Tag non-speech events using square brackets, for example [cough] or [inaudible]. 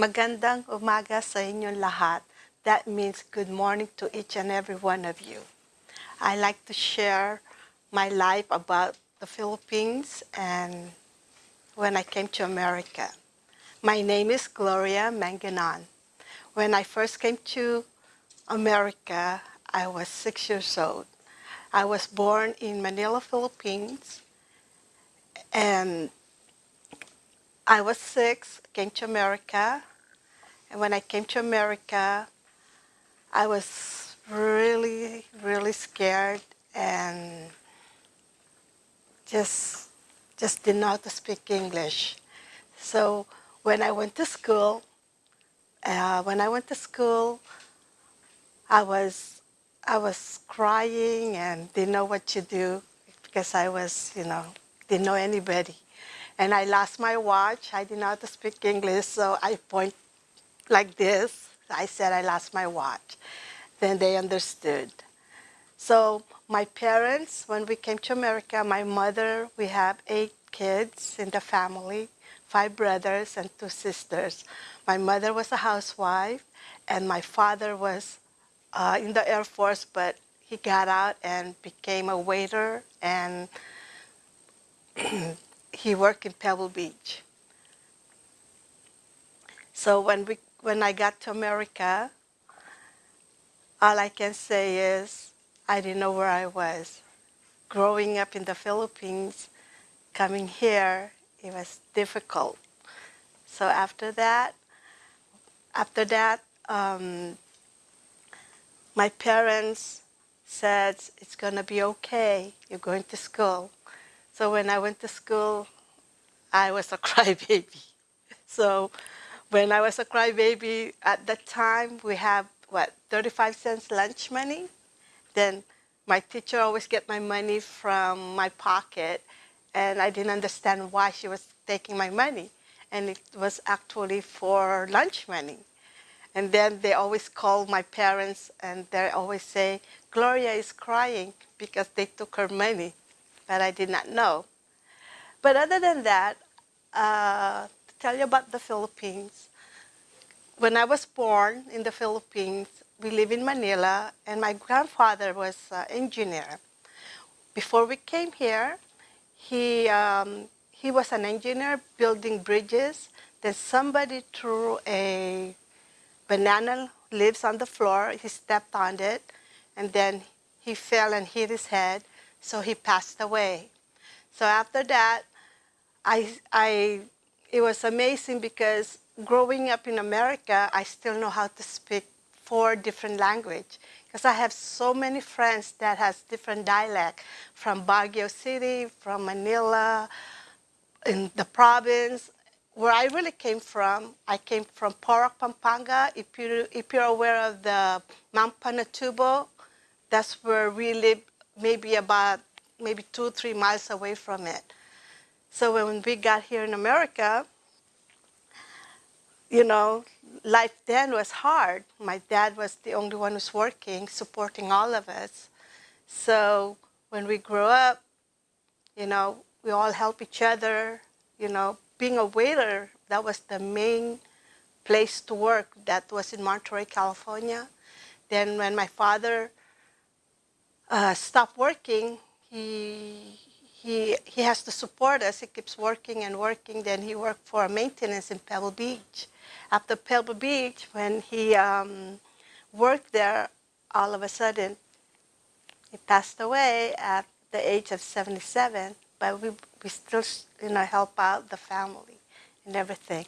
Magandang umaga sa inyong lahat. That means good morning to each and every one of you. I like to share my life about the Philippines and when I came to America. My name is Gloria Manganon. When I first came to America, I was six years old. I was born in Manila, Philippines, and I was six, came to America, and when I came to America, I was really, really scared and just, just didn't to speak English. So when I went to school, uh, when I went to school, I was, I was crying and didn't know what to do because I was, you know, didn't know anybody. And I lost my watch. I how to speak English, so I point like this. I said I lost my watch. Then they understood. So my parents, when we came to America, my mother, we have eight kids in the family, five brothers and two sisters. My mother was a housewife, and my father was uh, in the Air Force, but he got out and became a waiter, and [clears throat] he worked in Pebble Beach. So when, we, when I got to America, all I can say is I didn't know where I was. Growing up in the Philippines, coming here, it was difficult. So after that, after that, um, my parents said, it's going to be okay. You're going to school. So when I went to school, I was a [laughs] crybaby. So when I was a crybaby, at that time, we have, what, 35 cents lunch money? Then my teacher always get my money from my pocket, and I didn't understand why she was taking my money. And it was actually for lunch money. And then they always call my parents, and they always say, Gloria is crying because they took her money, but I did not know. But other than that, uh, tell you about the Philippines, when I was born in the Philippines, we live in Manila, and my grandfather was an engineer. Before we came here, he, um, he was an engineer building bridges. Then somebody threw a banana leaves on the floor. He stepped on it, and then he fell and hit his head, so he passed away. So after that, I, I, it was amazing because growing up in America, I still know how to speak four different language because I have so many friends that has different dialect from Baguio City, from Manila, in the province. Where I really came from, I came from Porac, Pampanga. If, you, if you're aware of the Mount Pinatubo, that's where we live maybe about maybe two, three miles away from it. So when we got here in America, you know, life then was hard. My dad was the only one who's working, supporting all of us. So when we grew up, you know, we all help each other. You know, being a waiter, that was the main place to work. That was in Monterey, California. Then when my father uh, stopped working, he, he, he has to support us. He keeps working and working. Then he worked for maintenance in Pebble Beach after Pebble Beach, when he um, worked there, all of a sudden, he passed away at the age of 77, but we, we still, you know, help out the family and everything.